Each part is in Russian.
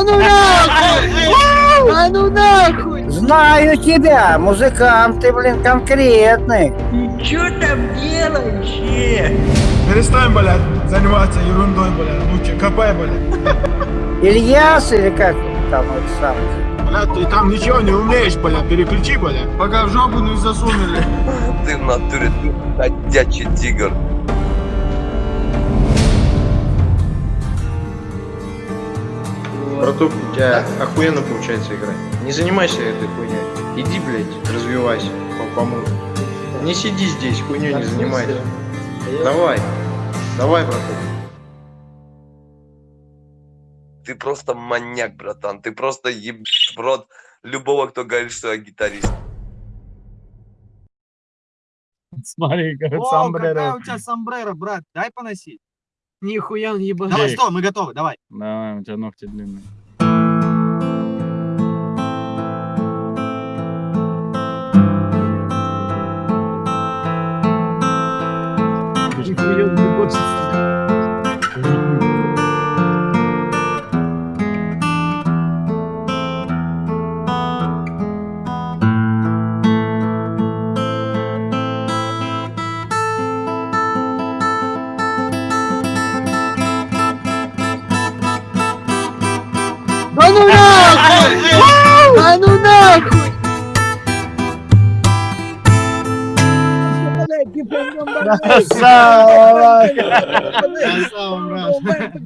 Да ну нахуй! Да ну нахуй! Знаю тебя, музыкант ты, блин, конкретный. Ты чё там делаешь? Перестань, блядь, заниматься ерундой, блядь. Лучше копай, блядь. Ильяс или как там вот сам? Блядь, ты там ничего не умеешь, блядь. Переключи, блядь. Пока в жопу не засунули. Ты в натуре ты ходячий тигр. Братух, у тебя охуенно получается играть. Не занимайся этой хуйней. Иди, блядь, развивайся по помогу. Не сиди здесь, хуйней не занимайся. Давай, давай, братух. Ты просто маньяк, братан. Ты просто ебешь в рот любого, кто говорит, что я гитарист. Смотри, говорит, О, какая сомбреро. у тебя сомбреро, брат, дай поносить. Нихуя он ебаный. Давай, стой, мы готовы, давай. Давай, у тебя ногти длинные. Нихуя он ебашится.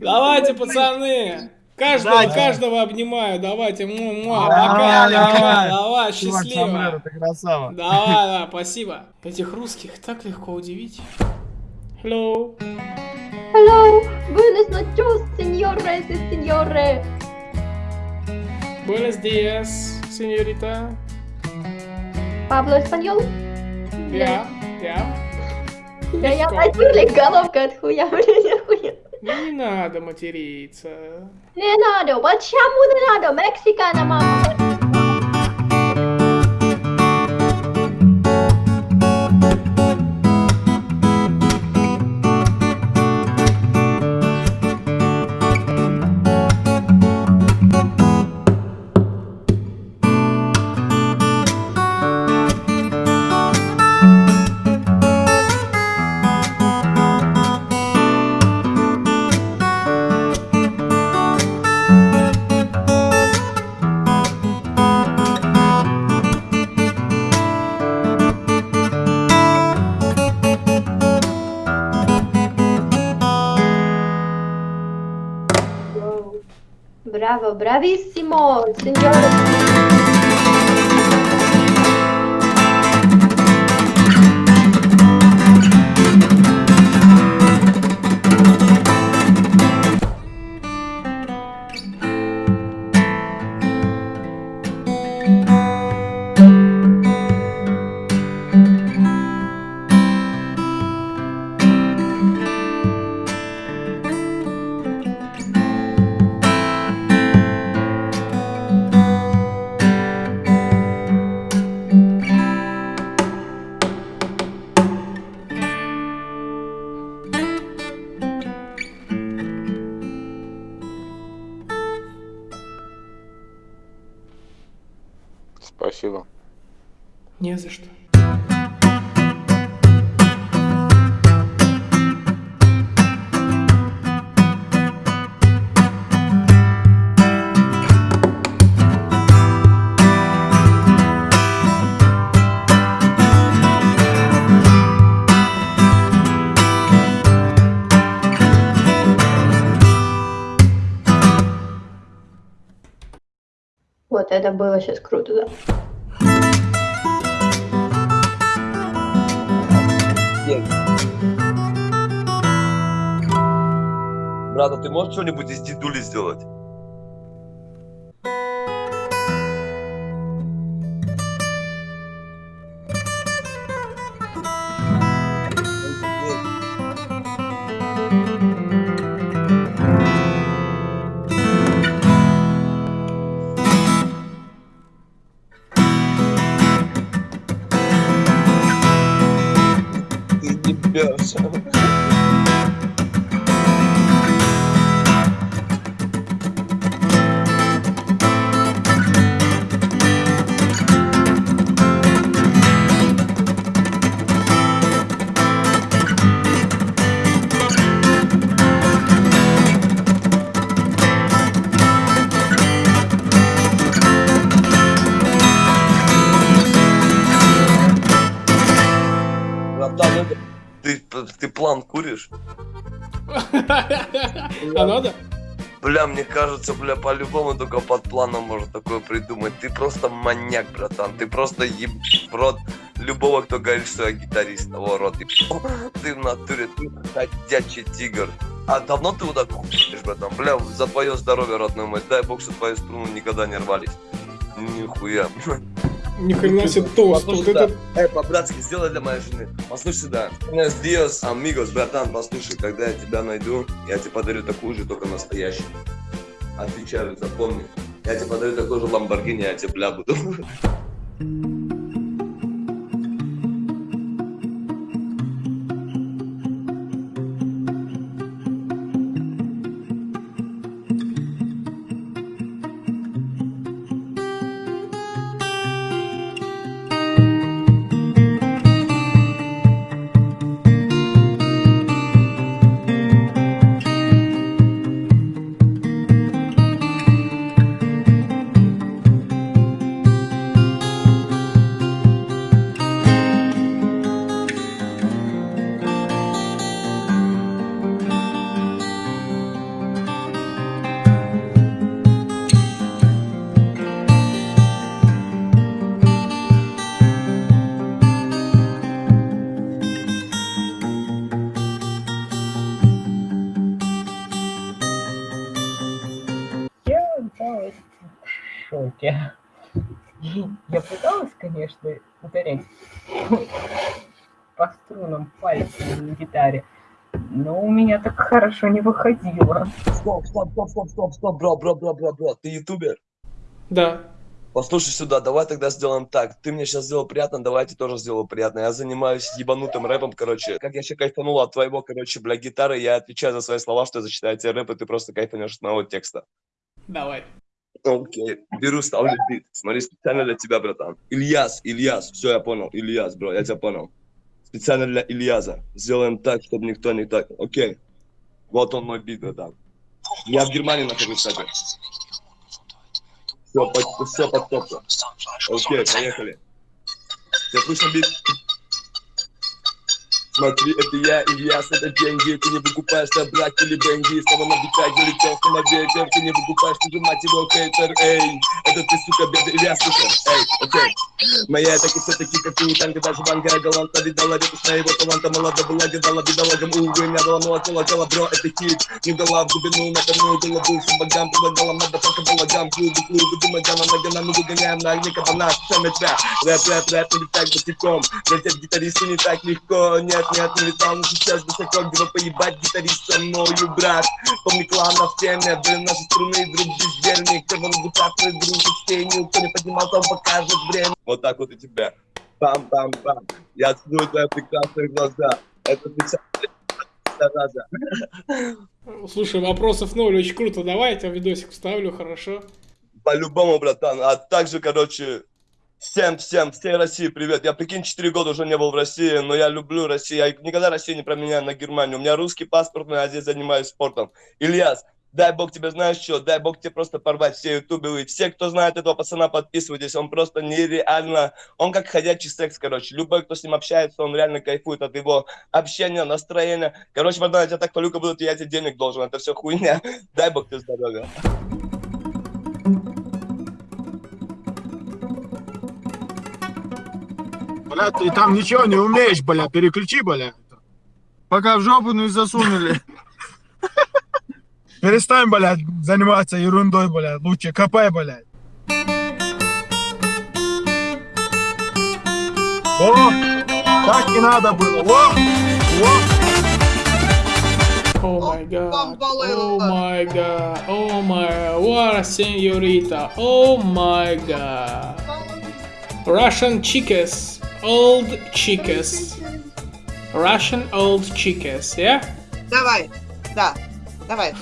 Давайте, пацаны! Каждого, Давайте. каждого обнимаю. Давайте. Му, му, Давай, пока, давай. Давай, Чувак, счастливо. сомбреро, ты красава. Давай, давай, спасибо. Этих русских так легко удивить. Hello. Hello, buenas noches, señores y señores. Buenos días, señorita. Пабло español? Я, я. Да я natürlich головка от хуя, блин, хуя. Ну, не надо материться. Не надо, почему не надо? Мексикана, мама. Bravo, bravísimo. За что. Вот это было сейчас круто, да. Брат, а ты можешь что-нибудь из дедули сделать? Ты ебешь. будешь? А надо? Бля, мне кажется, бля, по-любому только под планом можно такое придумать. Ты просто маньяк, братан. Ты просто еб в рот любого, кто говорит, что я гитарист. Того рот еб- Ты в натуре, ты ходячий тигр. А давно ты вот так хуешь, братан? Бля, за твое здоровье, родной мой. Дай бог, что твои струны никогда не рвались. Нихуя. Ни хрена себе тост. Вот это... Эй, по-братски, сделай для моей жены. Послушай сюда. Buenos días, amigos, братан, послушай, когда я тебя найду, я тебе подарю такую же, только настоящую. Отвечаю, запомни. Я тебе подарю такой же Ламборгини, я тебе бля буду. конечно, ударять по струнам пальцами на гитаре, но у меня так хорошо не выходило. Стоп, стоп, стоп, стоп, стоп, стоп, бро, бро, бро, бро, бро. Ты ютубер? Да. Послушай сюда, давай тогда сделаем так. Ты мне сейчас сделал приятно, давайте тоже сделаю приятно. Я занимаюсь ебанутым рэпом, короче. Как я еще кайфанул от твоего, короче, бля, гитары, я отвечаю за свои слова, что я зачитаю тебе рэп, и ты просто кайфанешь от моего текста. Давай. Окей, беру, ставлю бит. Смотри, специально для тебя, братан. Ильяс, Ильяс, все, я понял. Ильяс, бро, я тебя понял. Специально для Ильяза. Сделаем так, чтобы никто не так. Окей. Вот он мой бит, братан. Я в Германии нахожусь, кстати. Все, под, все под топку. Окей, поехали. Тебе слышно бит? Смотри, это я, Ильяс, это деньги. Ты не выкупаешь собрать или бенги Снова на битах залетел на ветер Ты не выкупаешь, ты же мать его хейтер, эй. Это ты, сука, беда, Ильяс, сука, эй, окей. Моя так и все-таки, как и у танка, даже ванга галанта Видала. Редкость моего таланта, молода была, видала. Бедолагам Увы, дала молотела, тело, бро, это хит. Не дала в глубину, напомню, голову всем богам. Предлагала мадафака балагам, клубы, клубы Думай, гамма, нога, нам мы выгоняем на огне кабана. Все на тебя, рэп, рэп, рэп, не так босиком. Лететь гитаристу не так легко, нет, нет, не летал, но сейчас высоко Где поебать гитарист со мною, брат. Помни клана в теме, блин, наши струны Друг бездельник, когда на гутах мы друг в тени Кто не поднимался, он покажет время. Вот так вот и тебя Бам-бам-бам. Я целую твои прекрасные глаза. Это специально зараза. Слушай, вопросов ноль, очень круто. Давай я тебе видосик вставлю, хорошо? По-любому, братан. А также, короче, всем, всем, всей России привет. Я, прикинь, 4 года уже не был в России, но я люблю Россию. Я никогда Россию не променяю на Германию. У меня русский паспорт, но я здесь занимаюсь спортом. Ильяс, дай бог тебе, знаешь что, дай бог тебе просто порвать все ютубы. Все, кто знает этого пацана, подписывайтесь. Он просто нереально... Он как ходячий секс, короче. Любой, кто с ним общается, он реально кайфует от его общения, настроения. Короче, братан, я тебя так полюка буду, я тебе денег должен. Это все хуйня. Дай бог тебе здоровья. Бля, ты там ничего не умеешь, бля, переключи, бля. Пока в жопу не засунули. Перестань, блядь, заниматься ерундой, блядь. Лучше копай, блядь. О, так и надо было. Во, во. О май гад, о май гад, о май, what a señorita, о май гад. Russian chicas, old chicas. Russian old chicas, yeah? Давай, да, давай.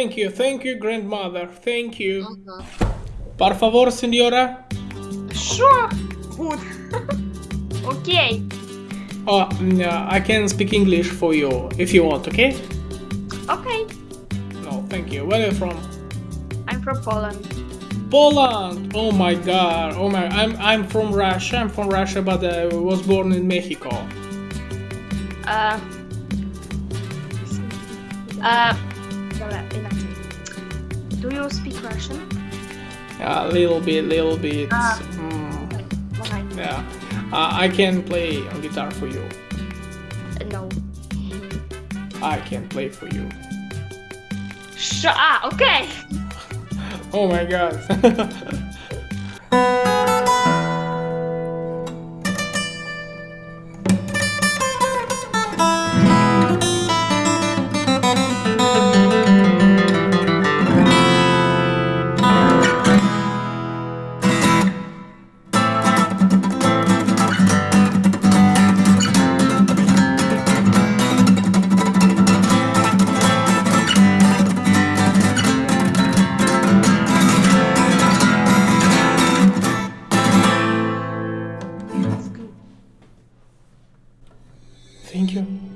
Thank you, thank you, grandmother. Thank you. Uh -huh. Por favor, senora. Sure. Good. okay. Oh, mm, uh, I can speak English for you if you want, okay? Okay. No, thank you. Where are you from? I'm from Poland. Poland! Oh my god. Oh my I'm I'm from Russia. I'm from Russia but I was born in Mexico. Uh uh do you speak Russian? Yeah, a little bit, little bit. Ah. Mm. Yeah. Uh, I can play on guitar for you. No. I can play for you. Shut up! Ah, okay. oh my god. Thank you.